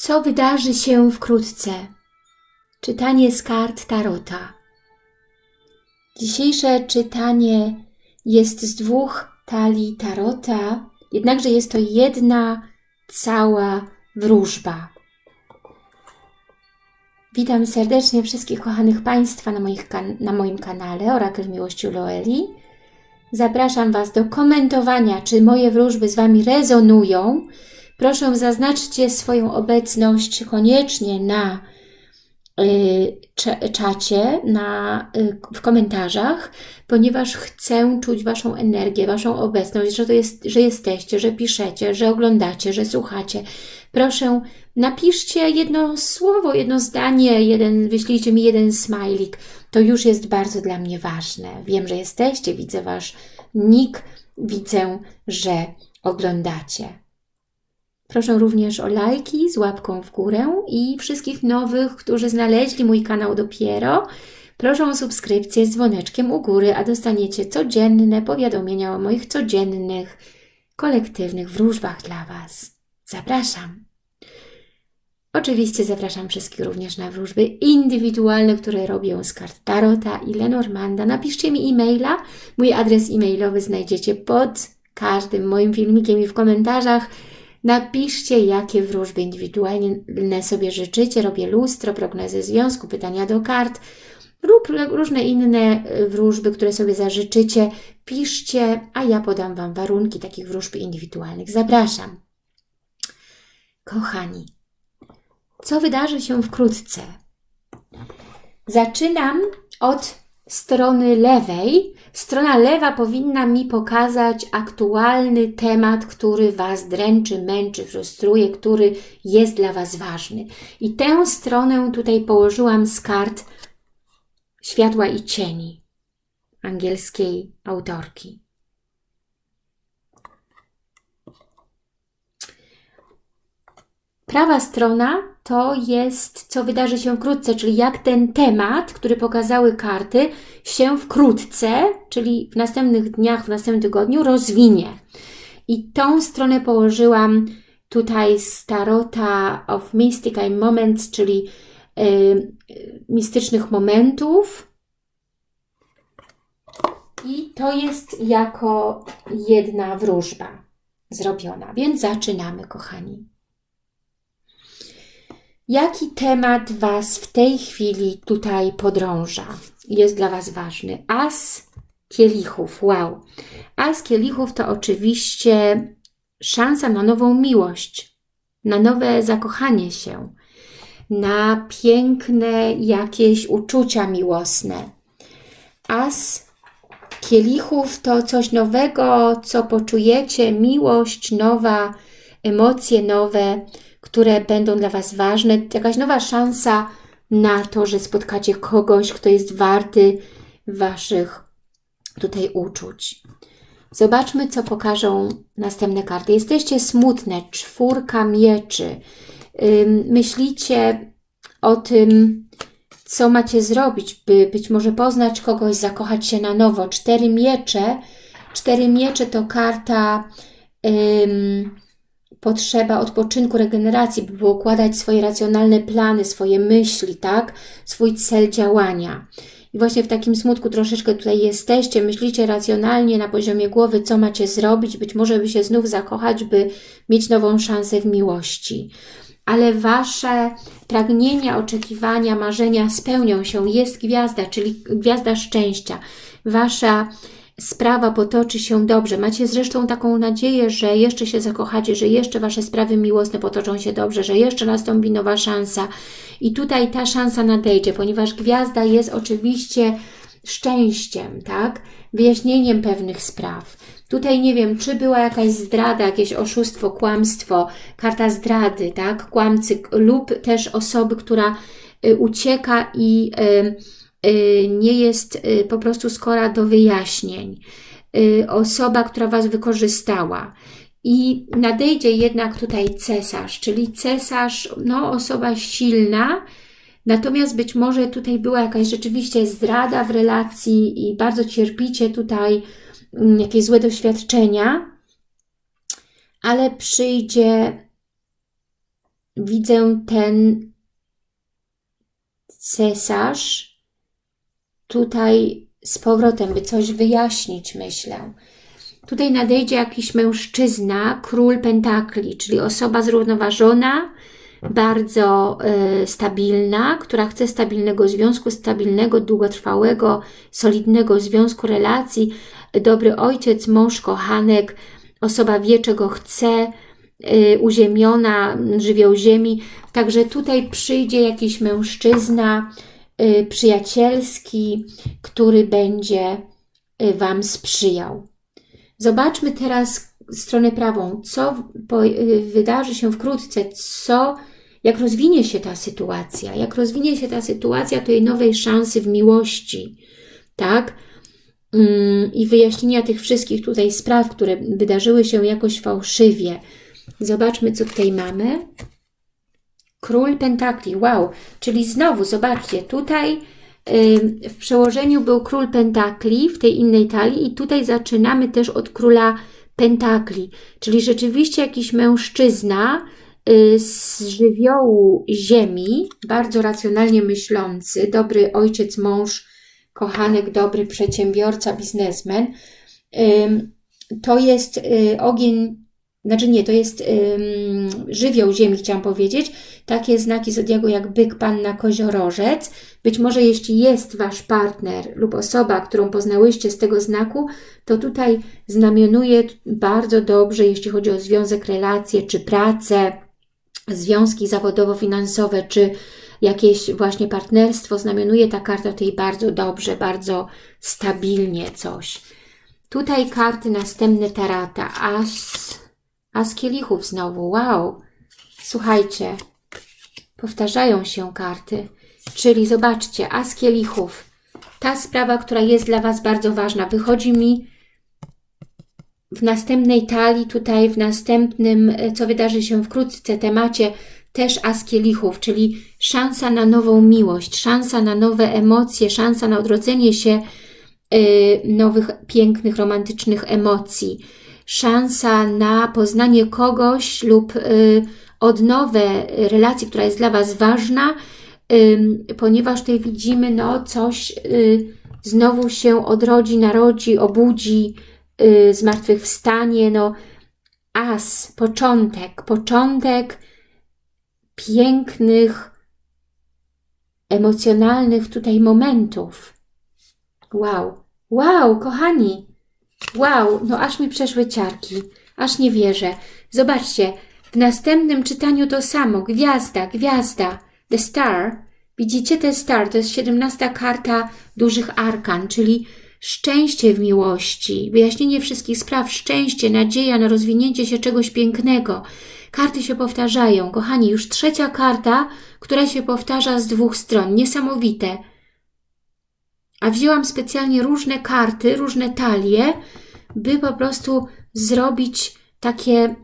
Co wydarzy się wkrótce? Czytanie z kart Tarota. Dzisiejsze czytanie jest z dwóch talii Tarota, jednakże jest to jedna cała wróżba. Witam serdecznie wszystkich kochanych Państwa na, moich na moim kanale Orakel Miłości Loeli. Zapraszam Was do komentowania, czy moje wróżby z Wami rezonują. Proszę zaznaczcie swoją obecność koniecznie na y, czacie, na, y, w komentarzach, ponieważ chcę czuć Waszą energię, Waszą obecność, że, to jest, że jesteście, że piszecie, że oglądacie, że słuchacie. Proszę, napiszcie jedno słowo, jedno zdanie, jeden, wyślijcie mi jeden smajlik. To już jest bardzo dla mnie ważne. Wiem, że jesteście, widzę Wasz nick, widzę, że oglądacie. Proszę również o lajki z łapką w górę i wszystkich nowych, którzy znaleźli mój kanał dopiero, proszę o subskrypcję z dzwoneczkiem u góry, a dostaniecie codzienne powiadomienia o moich codziennych, kolektywnych wróżbach dla Was. Zapraszam! Oczywiście zapraszam wszystkich również na wróżby indywidualne, które robię z kart Tarota i Lenormanda. Napiszcie mi e-maila. Mój adres e-mailowy znajdziecie pod każdym moim filmikiem i w komentarzach. Napiszcie, jakie wróżby indywidualne sobie życzycie. Robię lustro, prognozy związku, pytania do kart lub różne inne wróżby, które sobie zażyczycie. Piszcie, a ja podam Wam warunki takich wróżb indywidualnych. Zapraszam. Kochani, co wydarzy się wkrótce? Zaczynam od strony lewej. Strona lewa powinna mi pokazać aktualny temat, który Was dręczy, męczy, frustruje, który jest dla Was ważny. I tę stronę tutaj położyłam z kart Światła i Cieni angielskiej autorki. Prawa strona to jest, co wydarzy się wkrótce, czyli jak ten temat, który pokazały karty, się wkrótce, czyli w następnych dniach, w następnym tygodniu rozwinie. I tą stronę położyłam tutaj z Tarota of Mystical Moments, czyli yy, mistycznych momentów. I to jest jako jedna wróżba zrobiona. Więc zaczynamy, kochani. Jaki temat Was w tej chwili tutaj podrąża? Jest dla Was ważny. As kielichów, wow. As kielichów to oczywiście szansa na nową miłość, na nowe zakochanie się, na piękne jakieś uczucia miłosne. As kielichów to coś nowego, co poczujecie, miłość nowa, emocje nowe, które będą dla Was ważne, jakaś nowa szansa na to, że spotkacie kogoś, kto jest warty Waszych tutaj uczuć. Zobaczmy, co pokażą następne karty. Jesteście smutne, czwórka mieczy. Myślicie o tym, co macie zrobić, by być może poznać kogoś, zakochać się na nowo. Cztery miecze. Cztery miecze to karta potrzeba odpoczynku, regeneracji, by układać swoje racjonalne plany, swoje myśli, tak? Swój cel działania. I właśnie w takim smutku troszeczkę tutaj jesteście, myślicie racjonalnie na poziomie głowy, co macie zrobić, być może by się znów zakochać, by mieć nową szansę w miłości. Ale Wasze pragnienia, oczekiwania, marzenia spełnią się. Jest gwiazda, czyli gwiazda szczęścia. Wasza sprawa potoczy się dobrze. Macie zresztą taką nadzieję, że jeszcze się zakochacie, że jeszcze Wasze sprawy miłosne potoczą się dobrze, że jeszcze nastąpi nowa szansa. I tutaj ta szansa nadejdzie, ponieważ gwiazda jest oczywiście szczęściem, tak? Wyjaśnieniem pewnych spraw. Tutaj nie wiem, czy była jakaś zdrada, jakieś oszustwo, kłamstwo, karta zdrady, tak? Kłamcy lub też osoby, która y, ucieka i... Y, nie jest y, po prostu skora do wyjaśnień. Y, osoba, która Was wykorzystała. I nadejdzie jednak tutaj cesarz, czyli cesarz, no osoba silna, natomiast być może tutaj była jakaś rzeczywiście zdrada w relacji i bardzo cierpicie tutaj mm, jakieś złe doświadczenia, ale przyjdzie widzę ten cesarz tutaj z powrotem, by coś wyjaśnić, myślę. Tutaj nadejdzie jakiś mężczyzna, król pentakli, czyli osoba zrównoważona, bardzo y, stabilna, która chce stabilnego związku, stabilnego, długotrwałego, solidnego związku, relacji, dobry ojciec, mąż, kochanek, osoba wie, czego chce, y, uziemiona, żywioł ziemi. Także tutaj przyjdzie jakiś mężczyzna przyjacielski, który będzie y, Wam sprzyjał. Zobaczmy teraz stronę prawą, co wydarzy się wkrótce, co, jak rozwinie się ta sytuacja, jak rozwinie się ta sytuacja tej nowej szansy w miłości, tak? Mm, I wyjaśnienia tych wszystkich tutaj spraw, które wydarzyły się jakoś fałszywie. Zobaczmy, co tutaj mamy. Król Pentakli, wow, czyli znowu, zobaczcie, tutaj w przełożeniu był król Pentakli w tej innej talii i tutaj zaczynamy też od króla Pentakli, czyli rzeczywiście jakiś mężczyzna y, z żywiołu ziemi, bardzo racjonalnie myślący, dobry ojciec, mąż, kochanek, dobry przedsiębiorca, biznesmen. To jest y, ogień znaczy nie, to jest ym, żywioł ziemi, chciałam powiedzieć. Takie znaki zodiaku jak byk, panna, koziorożec. Być może jeśli jest Wasz partner lub osoba, którą poznałyście z tego znaku, to tutaj znamionuje bardzo dobrze, jeśli chodzi o związek, relacje czy pracę, związki zawodowo-finansowe, czy jakieś właśnie partnerstwo, znamionuje ta karta tutaj bardzo dobrze, bardzo stabilnie coś. Tutaj karty następne tarata, as a z kielichów znowu, wow. Słuchajcie, powtarzają się karty. Czyli zobaczcie, a z kielichów. Ta sprawa, która jest dla Was bardzo ważna, wychodzi mi w następnej talii, tutaj w następnym, co wydarzy się wkrótce, temacie też as kielichów, czyli szansa na nową miłość, szansa na nowe emocje, szansa na odrodzenie się y, nowych, pięknych, romantycznych emocji szansa na poznanie kogoś lub y, odnowę relacji, która jest dla Was ważna, ponieważ tutaj widzimy, no coś y, znowu się odrodzi, narodzi, obudzi, y, zmartwychwstanie, no as, początek, początek pięknych, emocjonalnych tutaj momentów. Wow, wow, kochani, Wow, no aż mi przeszły ciarki. Aż nie wierzę. Zobaczcie, w następnym czytaniu to samo. Gwiazda, gwiazda. The Star. Widzicie, The Star to jest 17 karta dużych arkan, czyli szczęście w miłości, wyjaśnienie wszystkich spraw, szczęście, nadzieja na rozwinięcie się czegoś pięknego. Karty się powtarzają. Kochani, już trzecia karta, która się powtarza z dwóch stron. Niesamowite. A wzięłam specjalnie różne karty, różne talie, by po prostu zrobić takie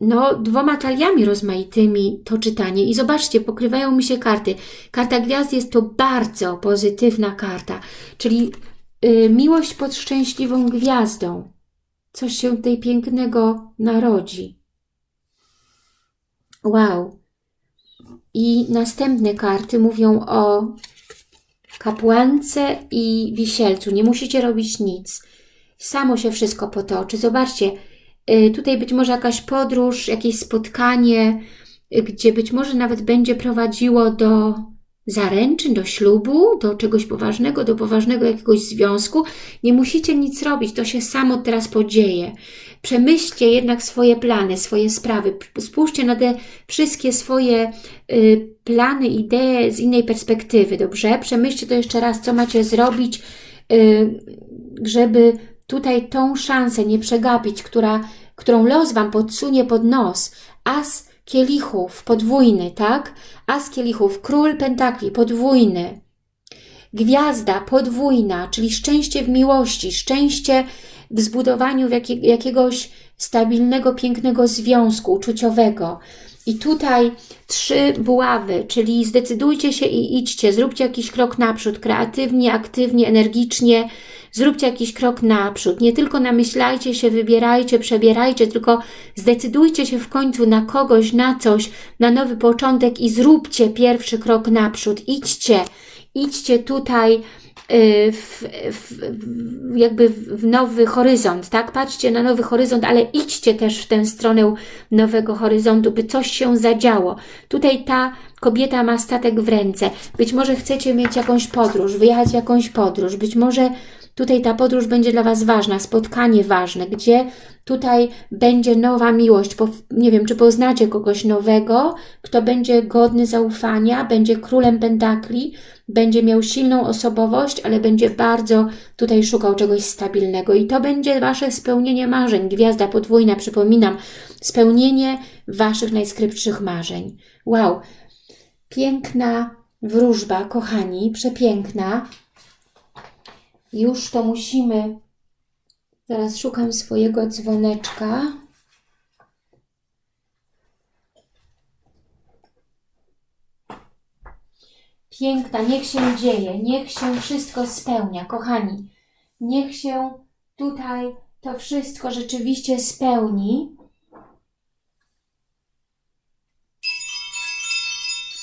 no, dwoma taliami rozmaitymi to czytanie. I zobaczcie, pokrywają mi się karty. Karta gwiazd jest to bardzo pozytywna karta, czyli y, miłość pod szczęśliwą gwiazdą. Coś się tutaj pięknego narodzi. Wow. I następne karty mówią o kapłance i wisielcu. Nie musicie robić nic. Samo się wszystko potoczy. Zobaczcie, y, tutaj być może jakaś podróż, jakieś spotkanie, y, gdzie być może nawet będzie prowadziło do zaręczyn, do ślubu, do czegoś poważnego, do poważnego jakiegoś związku. Nie musicie nic robić, to się samo teraz podzieje. Przemyślcie jednak swoje plany, swoje sprawy. Spójrzcie na te wszystkie swoje y, plany, idee z innej perspektywy, dobrze? Przemyślcie to jeszcze raz, co macie zrobić, y, żeby tutaj tą szansę nie przegapić, która, którą los Wam podsunie pod nos. As kielichów, podwójny, tak? As kielichów, król pentakli, podwójny. Gwiazda, podwójna, czyli szczęście w miłości, szczęście w zbudowaniu jakiegoś stabilnego, pięknego związku uczuciowego. I tutaj trzy buławy, czyli zdecydujcie się i idźcie, zróbcie jakiś krok naprzód, kreatywnie, aktywnie, energicznie, zróbcie jakiś krok naprzód. Nie tylko namyślajcie się, wybierajcie, przebierajcie, tylko zdecydujcie się w końcu na kogoś, na coś, na nowy początek i zróbcie pierwszy krok naprzód. Idźcie, idźcie tutaj, w, w, w, jakby w nowy horyzont, tak? Patrzcie na nowy horyzont, ale idźcie też w tę stronę nowego horyzontu, by coś się zadziało. Tutaj ta kobieta ma statek w ręce. Być może chcecie mieć jakąś podróż, wyjechać w jakąś podróż. Być może tutaj ta podróż będzie dla Was ważna, spotkanie ważne, gdzie tutaj będzie nowa miłość. Nie wiem, czy poznacie kogoś nowego, kto będzie godny zaufania, będzie królem pentakli, będzie miał silną osobowość, ale będzie bardzo tutaj szukał czegoś stabilnego. I to będzie Wasze spełnienie marzeń. Gwiazda podwójna, przypominam, spełnienie Waszych najskrypszych marzeń. Wow, piękna wróżba, kochani, przepiękna. Już to musimy... Zaraz szukam swojego dzwoneczka. Piękna, niech się dzieje, niech się wszystko spełnia, kochani. Niech się tutaj to wszystko rzeczywiście spełni.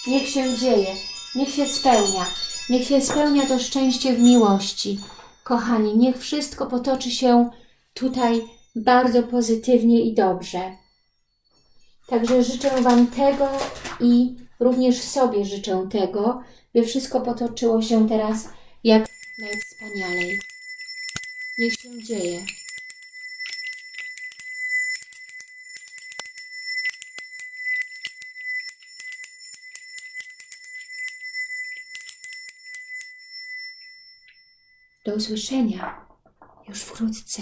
Niech się dzieje, niech się spełnia. Niech się spełnia to szczęście w miłości. Kochani, niech wszystko potoczy się tutaj bardzo pozytywnie i dobrze. Także życzę Wam tego i również sobie życzę tego, by wszystko potoczyło się teraz jak najwspanialej. Niech się dzieje. Do usłyszenia już wkrótce.